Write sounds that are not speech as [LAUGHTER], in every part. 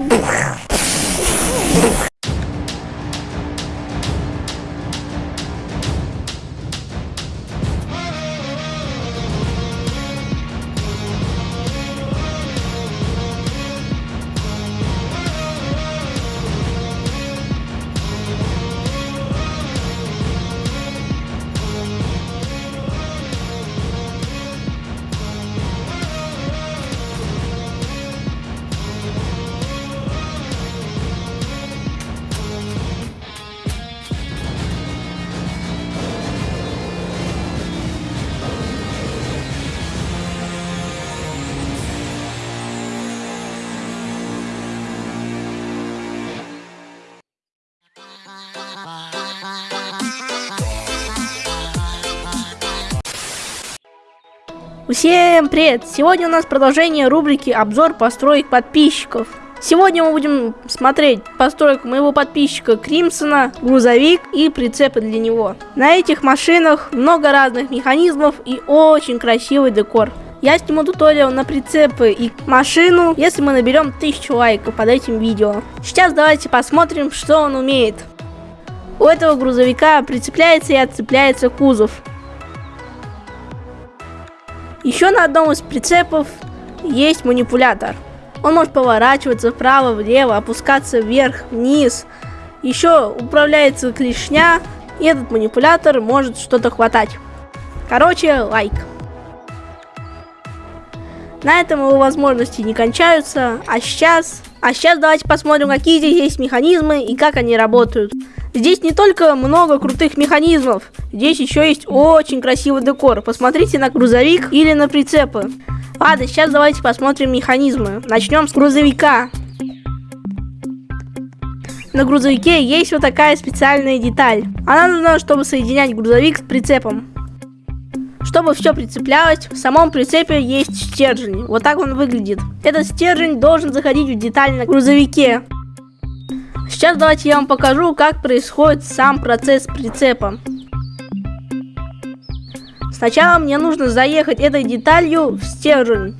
Oof. Всем привет! Сегодня у нас продолжение рубрики обзор построек подписчиков. Сегодня мы будем смотреть постройку моего подписчика Кримсона, грузовик и прицепы для него. На этих машинах много разных механизмов и очень красивый декор. Я сниму туториал на прицепы и машину, если мы наберем 1000 лайков под этим видео. Сейчас давайте посмотрим, что он умеет. У этого грузовика прицепляется и отцепляется кузов. Еще на одном из прицепов есть манипулятор. Он может поворачиваться вправо, влево, опускаться вверх, вниз. Еще управляется клешня, и этот манипулятор может что-то хватать. Короче, лайк. На этом его возможности не кончаются, а сейчас... А сейчас давайте посмотрим, какие здесь есть механизмы и как они работают. Здесь не только много крутых механизмов, здесь еще есть очень красивый декор. Посмотрите на грузовик или на прицепы. Ладно, сейчас давайте посмотрим механизмы. Начнем с грузовика. На грузовике есть вот такая специальная деталь. Она нужна, чтобы соединять грузовик с прицепом. Чтобы все прицеплялось, в самом прицепе есть стержень. Вот так он выглядит. Этот стержень должен заходить в деталь на грузовике. Сейчас давайте я вам покажу, как происходит сам процесс прицепа. Сначала мне нужно заехать этой деталью в стержень.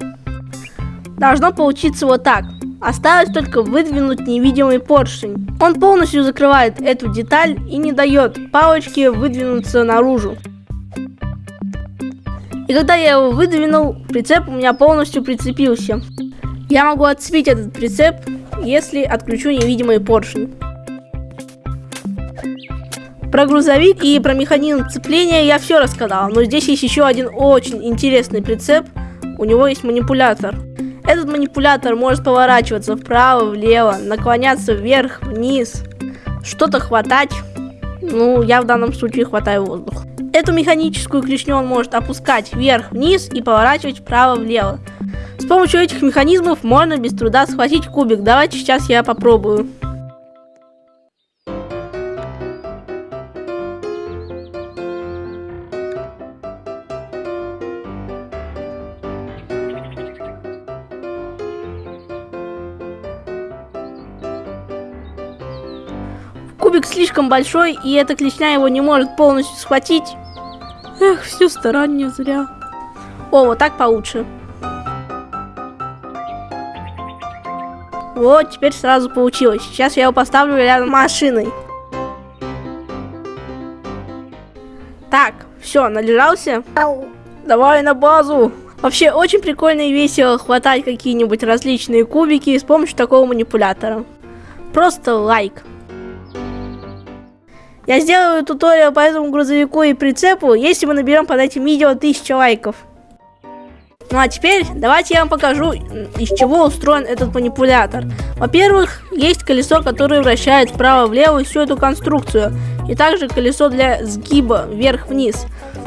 Должно получиться вот так. Осталось только выдвинуть невидимый поршень. Он полностью закрывает эту деталь и не дает палочке выдвинуться наружу. И когда я его выдвинул, прицеп у меня полностью прицепился. Я могу отцепить этот прицеп если отключу невидимый поршень. Про грузовик и про механизм цепления я все рассказал, но здесь есть еще один очень интересный прицеп. У него есть манипулятор. Этот манипулятор может поворачиваться вправо, влево, наклоняться вверх, вниз, что-то хватать. Ну, я в данном случае хватаю воздух. Эту механическую клешню он может опускать вверх-вниз и поворачивать вправо-влево. Помощью этих механизмов можно без труда схватить кубик. Давайте сейчас я попробую. Кубик слишком большой, и эта клешня его не может полностью схватить. Эх, все старание зря. О, вот так получше. Вот, теперь сразу получилось. Сейчас я его поставлю рядом с машиной. Так, все, належался? Давай на базу. Вообще, очень прикольно и весело хватать какие-нибудь различные кубики с помощью такого манипулятора. Просто лайк. Я сделаю туториал по этому грузовику и прицепу, если мы наберем под этим видео 1000 лайков. Ну а теперь давайте я вам покажу, из чего устроен этот манипулятор. Во-первых, есть колесо, которое вращает вправо-влево всю эту конструкцию. И также колесо для сгиба вверх-вниз.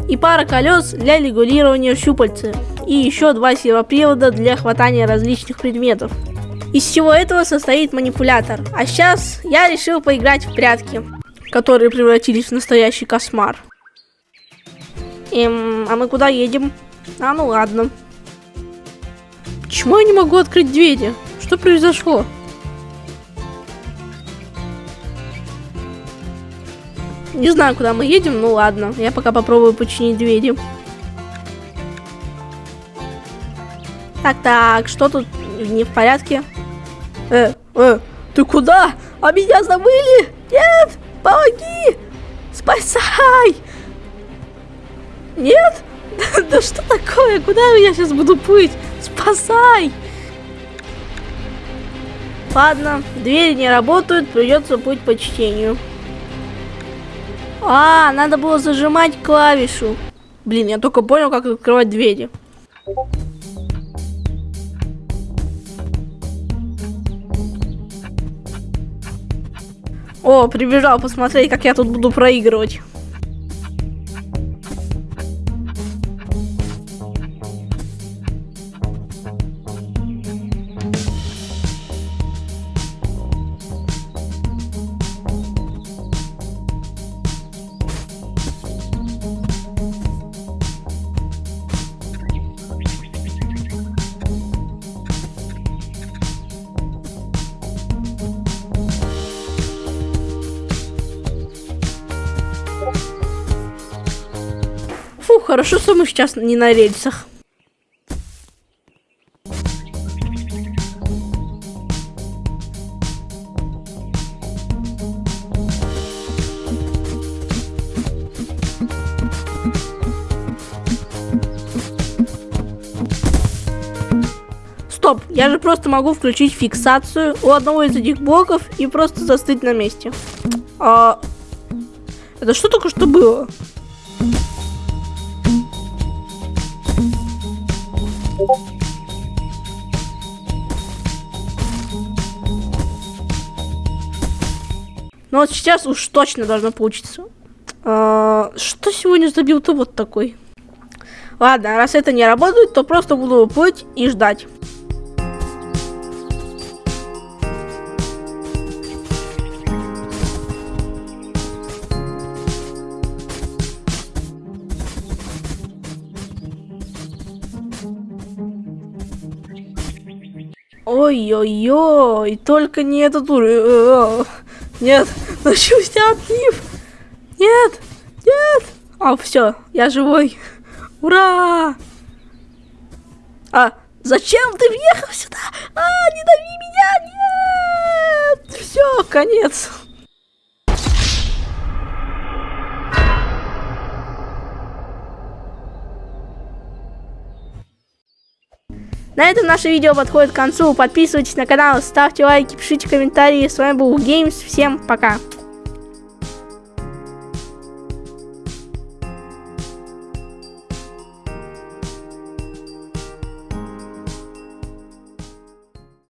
И пара колес для регулирования щупальца. И еще два сервопривода для хватания различных предметов. Из всего этого состоит манипулятор. А сейчас я решил поиграть в прятки, которые превратились в настоящий кошмар. Эм, а мы куда едем? А, ну ладно. Почему я не могу открыть двери? Что произошло? Не знаю, куда мы едем, ну ладно. Я пока попробую починить двери. Так, так, что тут не в порядке? Э, э, ты куда? А меня забыли? Нет, помоги! Спасай! Нет? [LAUGHS] Да что такое? Куда я сейчас буду плыть? Спасай! Ладно, двери не работают, придется плыть по чтению. А, надо было зажимать клавишу. Блин, я только понял, как открывать двери. О, прибежал посмотреть, как я тут буду проигрывать. Хорошо, что мы сейчас не на рельсах. Стоп, я же просто могу включить фиксацию у одного из этих блоков и просто застыть на месте. А... Это что только что было? Ну вот сейчас уж точно должно получиться. А, что сегодня забил-то вот такой? Ладно, раз это не работает, то просто буду плыть и ждать. Ой-ой-ой, только не этот уровень. Нет, [LAUGHS] начался отлив. Нет, нет. А, все, я живой. Ура! А, зачем ты въехал сюда? А, не дави меня, нет! Все, конец. На этом наше видео подходит к концу. Подписывайтесь на канал, ставьте лайки, пишите комментарии. С вами был Games. Всем пока.